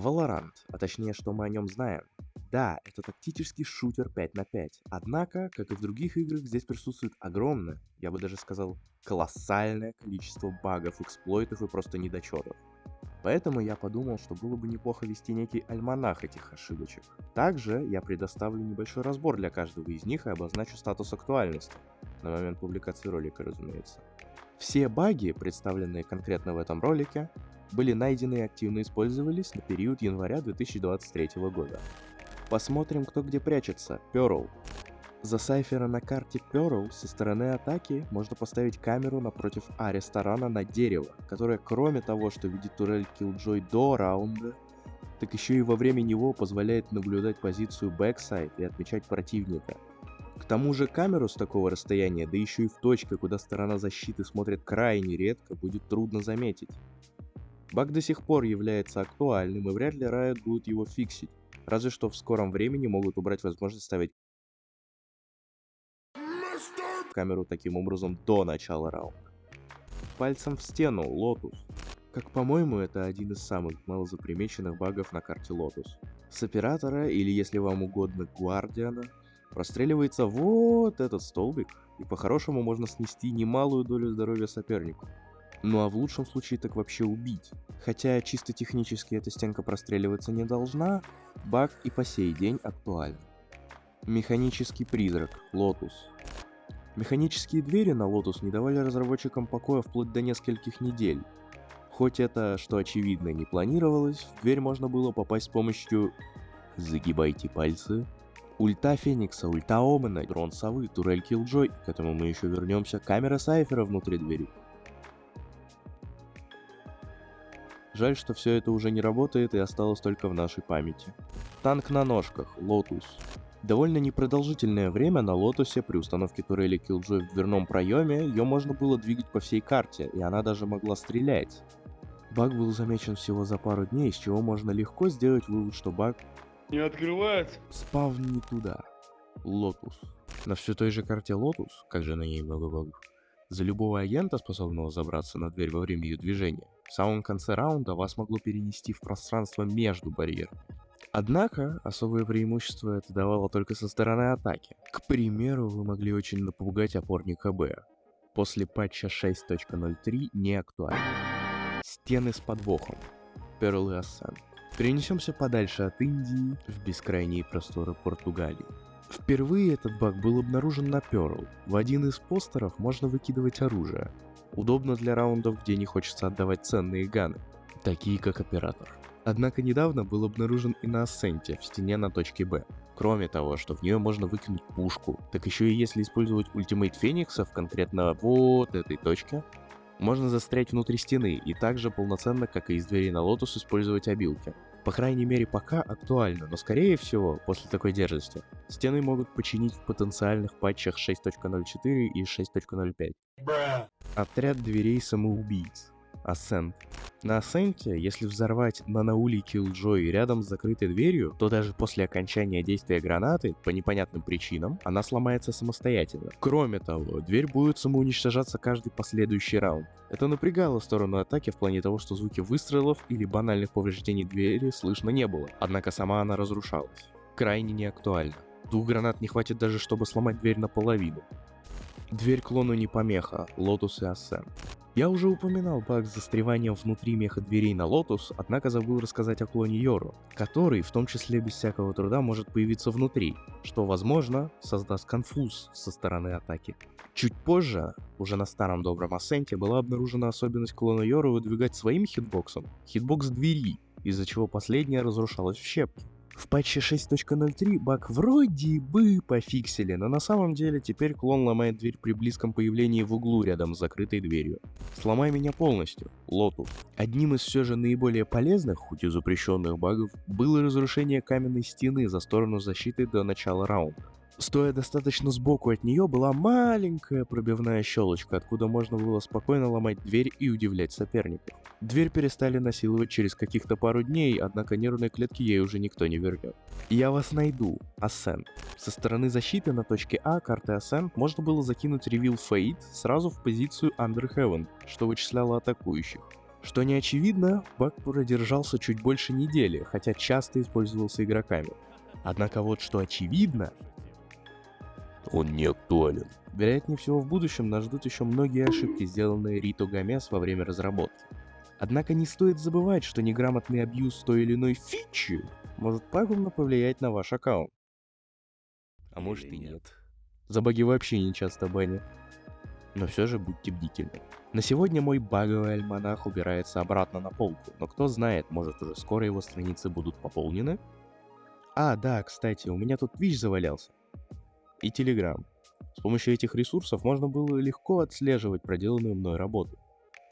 Valorant, а точнее, что мы о нем знаем. Да, это тактический шутер 5 на 5. Однако, как и в других играх, здесь присутствует огромное, я бы даже сказал, колоссальное количество багов, эксплойтов и просто недочетов. Поэтому я подумал, что было бы неплохо вести некий альманах этих ошибочек. Также я предоставлю небольшой разбор для каждого из них и обозначу статус актуальности. На момент публикации ролика, разумеется. Все баги, представленные конкретно в этом ролике, были найдены и активно использовались на период января 2023 года. Посмотрим, кто где прячется. Pearl. За Сайфера на карте Pearl со стороны атаки можно поставить камеру напротив А-ресторана на дерево, которое кроме того, что видит турель Killjoy до раунда, так еще и во время него позволяет наблюдать позицию backsite и отмечать противника. К тому же камеру с такого расстояния, да еще и в точке, куда сторона защиты смотрит крайне редко, будет трудно заметить. Баг до сих пор является актуальным и вряд ли Riot будет его фиксить, разве что в скором времени могут убрать возможность ставить камеру таким образом до начала раунда. Пальцем в стену, Lotus. Как по-моему, это один из самых малозапримеченных багов на карте Lotus. С оператора, или если вам угодно, Гвардиана, простреливается вот этот столбик, и по-хорошему можно снести немалую долю здоровья сопернику. Ну а в лучшем случае так вообще убить. Хотя чисто технически эта стенка простреливаться не должна, баг и по сей день актуален. Механический призрак, Lotus. Механические двери на Lotus не давали разработчикам покоя вплоть до нескольких недель. Хоть это, что очевидно, не планировалось, в дверь можно было попасть с помощью... Загибайте пальцы. Ульта Феникса, ульта Омена, дрон Совы, турель Killjoy, к этому мы еще вернемся, камера Сайфера внутри двери. Жаль, что все это уже не работает и осталось только в нашей памяти. Танк на ножках, Lotus. Довольно непродолжительное время на Лотусе при установке турели Killjoy в дверном проеме ее можно было двигать по всей карте, и она даже могла стрелять. Баг был замечен всего за пару дней, из чего можно легко сделать вывод, что баг не открывается. Спавн не туда. Lotus. На все той же карте Lotus, как же на ней много багов, за любого агента, способного забраться на дверь во время ее движения, в самом конце раунда вас могло перенести в пространство между барьерами. Однако, особое преимущество это давало только со стороны атаки. К примеру, вы могли очень напугать опорника Б. После патча 6.03 не актуально. Стены с подвохом. Pearl и Ascent. Перенесемся подальше от Индии в бескрайние просторы Португалии. Впервые этот баг был обнаружен на Pearl. В один из постеров можно выкидывать оружие. Удобно для раундов, где не хочется отдавать ценные ганы, такие как Оператор. Однако недавно был обнаружен и на Асценте в стене на точке Б. Кроме того, что в нее можно выкинуть пушку, так еще и если использовать ультимейт Феникса в конкретно вот этой точке, можно застрять внутри стены и также полноценно, как и из двери на Lotus, использовать абилки. По крайней мере пока актуально, но скорее всего, после такой дерзости, стены могут починить в потенциальных патчах 6.04 и 6.05. Отряд дверей самоубийц. Ascent. На Ascent, если взорвать на науле Killjoy рядом с закрытой дверью, то даже после окончания действия гранаты, по непонятным причинам, она сломается самостоятельно. Кроме того, дверь будет самоуничтожаться каждый последующий раунд. Это напрягало сторону атаки в плане того, что звуки выстрелов или банальных повреждений двери слышно не было, однако сама она разрушалась. Крайне неактуально. Двух гранат не хватит даже, чтобы сломать дверь наполовину. Дверь клону не помеха, Lotus и Ascent. Я уже упоминал баг с застреванием внутри меха дверей на Lotus, однако забыл рассказать о клоне Йору, который, в том числе без всякого труда, может появиться внутри, что, возможно, создаст конфуз со стороны атаки. Чуть позже, уже на старом добром Асценте, была обнаружена особенность клона Йору выдвигать своим хитбоксом хитбокс двери, из-за чего последняя разрушалась в щепки. В патче 6.03 баг вроде бы пофиксили, но на самом деле теперь клон ломает дверь при близком появлении в углу рядом с закрытой дверью. Сломай меня полностью, Lotus. Одним из все же наиболее полезных, хоть и запрещенных багов, было разрушение каменной стены за сторону защиты до начала раунда. Стоя достаточно сбоку от нее была маленькая пробивная щелочка, откуда можно было спокойно ломать дверь и удивлять соперников. Дверь перестали насиловать через каких-то пару дней, однако нервные клетки ей уже никто не вернет. Я вас найду. Ascent. Со стороны защиты на точке А карты Ascent можно было закинуть Reveal Fate сразу в позицию Under Heaven, что вычисляло атакующих. Что не очевидно, баг продержался чуть больше недели, хотя часто использовался игроками. Однако вот что очевидно, он не актуален. Вероятнее всего в будущем нас ждут еще многие ошибки, сделанные Рито Гомес во время разработки. Однако не стоит забывать, что неграмотный абьюз той или иной фичи может пагубно повлиять на ваш аккаунт. А может и нет. За баги вообще не часто банят. Но все же будьте бдительны. На сегодня мой баговый альманах убирается обратно на полку, но кто знает, может уже скоро его страницы будут пополнены? А, да, кстати, у меня тут Twitch завалялся. И Telegram. С помощью этих ресурсов можно было легко отслеживать проделанную мной работу,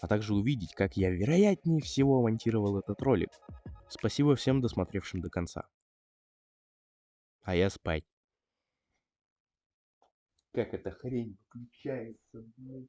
а также увидеть, как я вероятнее всего монтировал этот ролик. Спасибо всем досмотревшим до конца. А я спать. Как эта хрень включается, блядь.